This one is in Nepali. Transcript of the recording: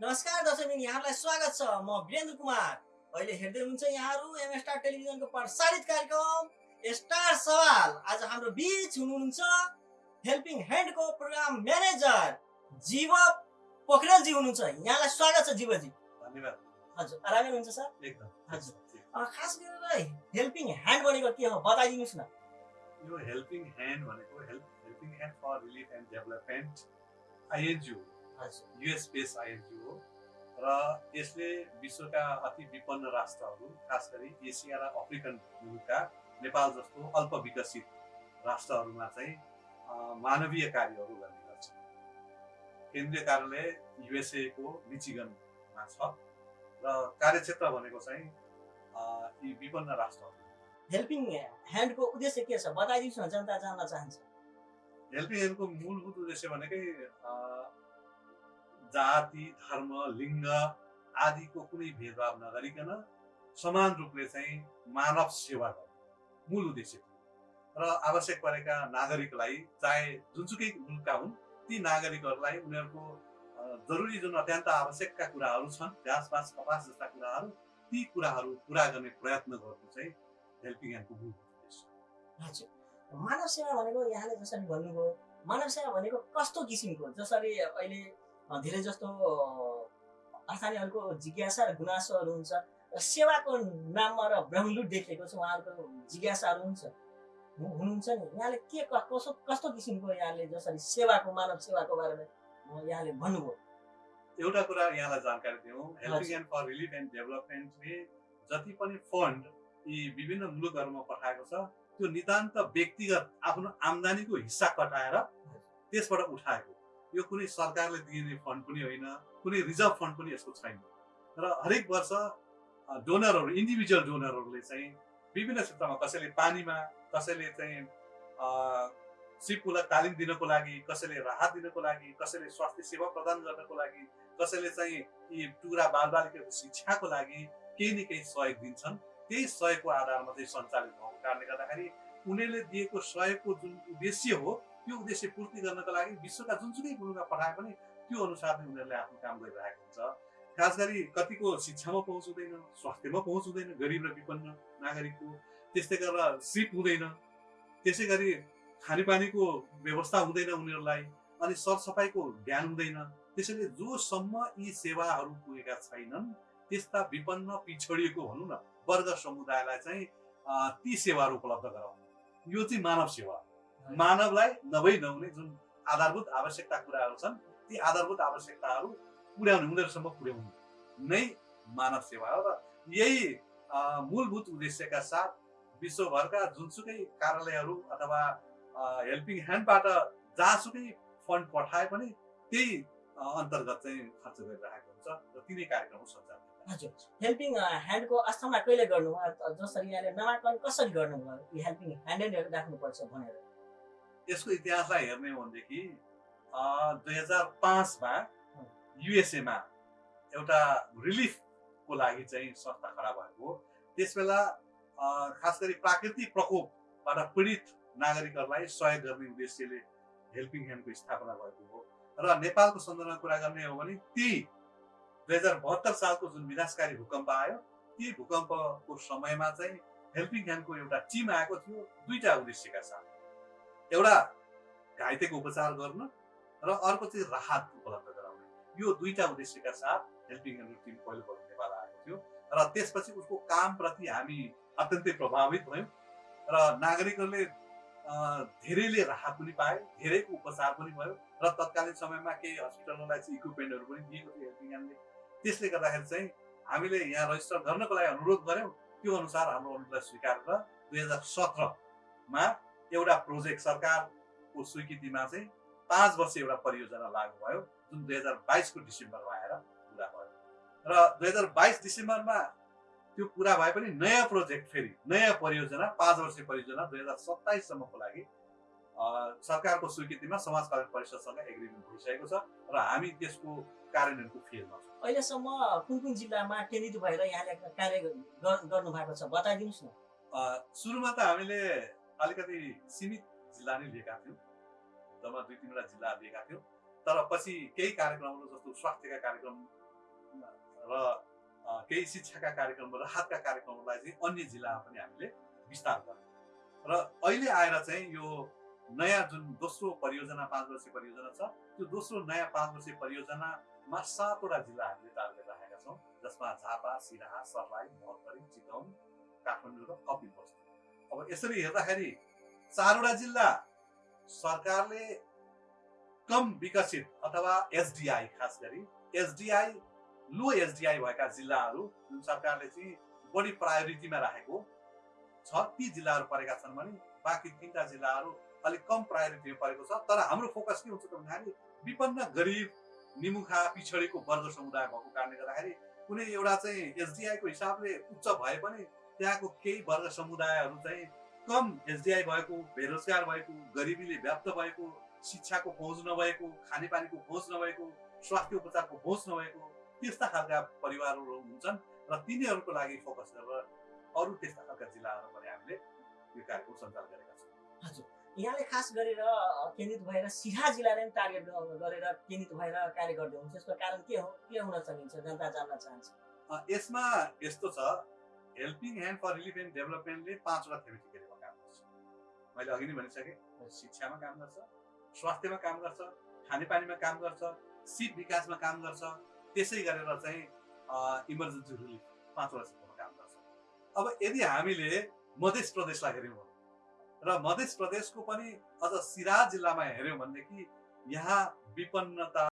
नमस्कार दर्शकबिन यहाँलाई स्वागत छ। म वीरेन्द्र कुमार। अहिले हेर्दै हुनुहुन्छ यहाँहरू एम स्टार टेलिभिजनको प्रसारित कार्यक्रम स्टार सवाल। आज हाम्रो बिच हुनुहुन्छ हेल्पिङ ह्यान्डको प्रोग्राम म्यानेजर जीव पोखरेलजी हुनुहुन्छ। यहाँलाई स्वागत छ जीवजी। धन्यवाद। हजुर आरामै हुनुहुन्छ सर? एकदम। हजुर। खास गरेर हेल्पिङ ह्यान्ड भनेको के हो? बताइदिनुहोस् न। यो हेल्पिङ ह्यान्ड भनेको help helping hand for relief and development INGO US base INGO र यसले विश्वका अति विपन्न राष्ट्रहरू खास गरी एसिया र अफ्रिकन मुलुकका नेपाल जस्तो अल्प विकसित राष्ट्रहरूमा चाहिँ मानवीय कार्यहरू गर्ने गर्छ। केन्द्रीय कार्यालय युएसएको मिचिगनमा छ र कार्यक्षेत्र भनेको चाहिँ यी विपन्न राष्ट्रहरू। हेल्पिङ ह्यान्डको उद्देश्य के छ? बताइदिनुहोस् न जनता जान्न चाहन्छ। हेल्पिङ ह्यान्डको मूलभूत उद्देश्य भनेकै जाति धर्म लिङ्ग आदिको कुनै भेदभाव नगरिकन समान रूपले चाहिँ मानव सेवा गर्ने मूल उद्देश्य र आवश्यक परेका नागरिकलाई चाहे जुनसुकै मुलुकका हुन् ती नागरिकहरूलाई उनीहरूको जरुरी जुन अत्यन्त आवश्यकका कुराहरू छन् घाँस बाँस कपास जस्ता कुराहरू ती कुराहरू पुरा गर्ने प्रयत्न गर्नु चाहिँ हेल्पिङ ह्यान्डको मूल उद्देश्य मानव सेवा भनेको यहाँले जसरी भन्नुभयो मानव सेवा भनेको कस्तो किसिमको जसरी अहिले धेरै जस्तो अ, स्थानीयहरूको जिज्ञासा र गुनासोहरू हुन्छ। र सेवाको नाममा र ब्रह्मलुट देखेको छ उहाँहरूको जिज्ञासाहरू हुन्छ। हुनुहुन्छ नि? यहाँले के कसो कस्तो किसिमको यहाँले जसरी सेवाको मानव सेवाको बारेमा यहाँले भन्नुभयो? एउटा कुरा यहाँलाई जानकारी दिउँ। Helping. And for relief and डेभलपमेन्टले जति पनि फन्ड यी विभिन्न मुलुकहरूमा पठाएको छ त्यो नितान्त व्यक्तिगत आफ्नो आम्दानीको हिस्सा कटाएर त्यसबाट उठाएको। यो कुनै सरकारले दिने फन्ड पनि होइन कुनै रिजर्भ फन्ड पनि यसको छैन। र हरेक वर्ष डोनरहरू इन्डिभिजुअल डोनरहरूले चाहिँ विभिन्न क्षेत्रमा कसैले पानीमा कसैले चाहिँ सिपलाई तालिम दिनको लागि कसैले राहत दिनको लागि कसैले स्वास्थ्य सेवा प्रदान गर्नको लागि कसैले चाहिँ यी टुक्रा बालबालिकाको शिक्षाको लागि केही न केही सहयोग दिन्छन्। त्यही सहयोगको आधारमा चाहिँ सञ्चालित भएको कारणले गर्दाखेरि उनीहरूले दिएको सहयोगको जुन उद्देश्य हो त्यो उद्देश्य पूर्ति गर्नको लागि विश्वका जुनसुकै मुलुकमा पठाए पनि त्यो अनुसार नै उनीहरूले आफ्नो काम गरिरहेको हुन्छ। खास गरी कतिको शिक्षामा पहुँच हुँदैन स्वास्थ्यमा पहुँच हुँदैन गरिब र विपन्न नागरिकको। त्यस्तै गरेर सिप हुँदैन। त्यसै गरी खानेपानीको व्यवस्था हुँदैन उनीहरूलाई अनि सरसफाइको ज्ञान हुँदैन। त्यसैले जोसम्म यी सेवाहरू पुगेका छैनन् त्यस्ता विपन्न पिछडिएको भनौँ न वर्ग समुदायलाई चाहिँ ती सेवाहरू उपलब्ध गराउनु। यो चाहिँ मानव सेवा। मानवलाई नभई नहुने जुन आधारभूत आवश्यकता कुराहरू छन् ती आधारभूत आवश्यकताहरू पुर्याउने उनीहरूसम्म पुर्याउनु नै मानव सेवा हो र यही मूलभूत उद्देश्यका साथ विश्वभरका जुनसुकै कार्यालयहरू अथवा हेल्पिङ ह्यान्डबाट जहाँसुकै फन्ड पठाए पनि त्यही अन्तर्गत चाहिँ खर्च गरिरहेको हुन्छ र तिनै कार्यक्रम सञ्चालन हजुर। हेल्पिङ ह्यान्डको स्थापना कहिले गर्नुभयो? जसरी यहाँले नामाकरण कसरी गर्नुभयो? हेल्पिङ ह्यान्ड राख्नुपर्छ भनेर। यसको इतिहासलाई हेर्ने हो भनेदेखि दुई हजार पाँचमा युएसएमा एउटा रिलिफको लागि चाहिँ संस्था खडा भएको त्यस बेला खास गरी प्राकृतिक प्रकोपबाट पीडित नागरिकहरूलाई सहयोग गर्ने उद्देश्यले हेल्पिङ ह्यान्डको स्थापना भएको हो। र नेपालको सन्दर्भमा कुरा गर्ने हो भने त्यही दुई हजार बहत्तर सालको जुन विनाशकारी भूकम्प आयो ती भूकम्पको समयमा चाहिँ हेल्पिङ ह्यान्डको एउटा टिम आएको थियो दुईटा उद्देश्यका साथ। एउटा घाइतेको उपचार गर्न र अर्को चाहिँ राहत उपलब्ध गराउने। यो दुईटा उद्देश्यका साथ हेल्पिङ ह्यान्डको टिम पहिलोपल्ट नेपाल आएको थियो र त्यसपछि उसको कामप्रति हामी अत्यन्तै प्रभावित भयौँ र नागरिकहरूले धेरैले राहत पनि पाए धेरैको उपचार पनि भयो र तत्कालीन समयमा केही हस्पिटलहरूलाई चाहिँ इक्विपमेन्टहरू पनि दिएको थियो हेल्पिङ ह्यान्डले त्यसले गर्दाखेरि चाहिँ हामीले यहाँ रजिस्टर गर्नको लागि अनुरोध गऱ्यौँ। त्यो अनुसार हाम्रो अनुरोधलाई स्वीकारेर दुई हजार सत्रमा एउटा प्रोजेक्ट सरकारको स्वीकृतिमा चाहिँ पाँच वर्ष एउटा परियोजना लागू भयो जुन दुई हजार बाइसको डिसेम्बरमा आएर पुरा भयो। र दुई हजार बाइस डिसेम्बरमा त्यो पुरा भए पनि नयाँ प्रोजेक्ट फेरि नयाँ परियोजना पाँच वर्षीय परियोजना दुई हजार सत्ताइससम्मको लागि सरकारको स्वीकृतिमा समाज कल्याण परिषदसँग एग्रिमेन्ट भइसकेको छ र हामी त्यसको कार्यान्वयनको फेजमा छौँ। अहिलेसम्म कुन कुन जिल्लामा केन्द्रित भएर यहाँले कार्य गर- गर्नु भएको छ बताइदिनुहोस् न। सुरुमा त हामीले अलिकति सीमित जिल्ला नै लिएका थियौँ। जम्मा दुई तिनवटा जिल्ला लिएका थियौँ। तर पछि केही कार्यक्रमहरू जस्तो स्वास्थ्यका कार्यक्रम र केही शिक्षाका कार्यक्रम राहतका कार्यक्रमलाई चाहिँ अन्य जिल्लामा पनि हामीले विस्तार गर्यौँ। र अहिले आएर चाहिँ यो नयाँ जुन दोस्रो परियोजना पाँच वर्षीय परियोजना छ त्यो दोस्रो नयाँ पाँच वर्षीय परियोजनामा सातवटा जिल्लाहरूले टार्गेट राखेका छौँ जसमा झापा सिराहा सर्लाही महोत्तरी चितवन काठमाडौँ र कपिलवस्तु। अब यसरी हेर्दाखेरि चारवटा जिल्ला सरकारले कम विकसित अथवा एसडिआई खास गरी एसडिआई लो एसडिआई भएका जिल्लाहरू जुन सरकारले चाहिँ बढी प्रायोरिटीमा राखेको छ ती जिल्लाहरू परेका छन् भने बाँकी तिनवटा जिल्लाहरू अलिक कम प्रायोरिटीमा परेको छ। तर हाम्रो फोकस के हुन्छ त भन्दाखेरि विपन्न गरिब निमुखा पिछडेको वर्ग समुदाय भएको कारणले गर्दाखेरि कुनै एउटा चाहिँ एसडिआईको हिसाबले उच्च भए पनि त्यहाँको केही वर्ग समुदायहरू चाहिँ कम एसडिआई भएको बेरोजगार भएको गरिबीले व्याप्त भएको शिक्षाको पहुँच नभएको खानेपानीको पहुँच नभएको स्वास्थ्य उपचारको पहुँच नभएको त्यस्ता खालका परिवारहरू हुन्छन् र तिनीहरूको लागि फोकस गरेर अरू त्यस्ता खालका जिल्लाहरू पनि हामीले यो कार्यक्रम सञ्चालन गरेका छौँ। हजुर। यहाँले खास गरेर केन्द्रित भएर सिरा जिल्लाले पनि टार्गेट गरेर केन्द्रित भएर कार्य गर्दै हुनुहुन्छ। यसको कारण के हो के हुन सकिन्छ जनता जान्न चाहन्छ? यसमा यस्तो छ helping hand for relief and डेभलपमेन्टले पाँचवटा थेमेटिक एरियामा काम गर्छ। मैले अघि नै भनिसकेँ शिक्षामा काम गर्छ स्वास्थ्यमा काम गर्छ खानेपानीमा काम गर्छ सिप विकासमा काम गर्छ त्यसै गरेर चाहिँ इमर्जेन्सी रिलिफ पाँचवटा क्षेत्रमा काम गर्छ। अब यदि हामीले मध्य प्रदेशलाई हेऱ्यौँ र मध्य प्रदेशको पनि अझ सिराहा जिल्लामा हेऱ्यौँ भनेदेखि यहाँ विपन्नता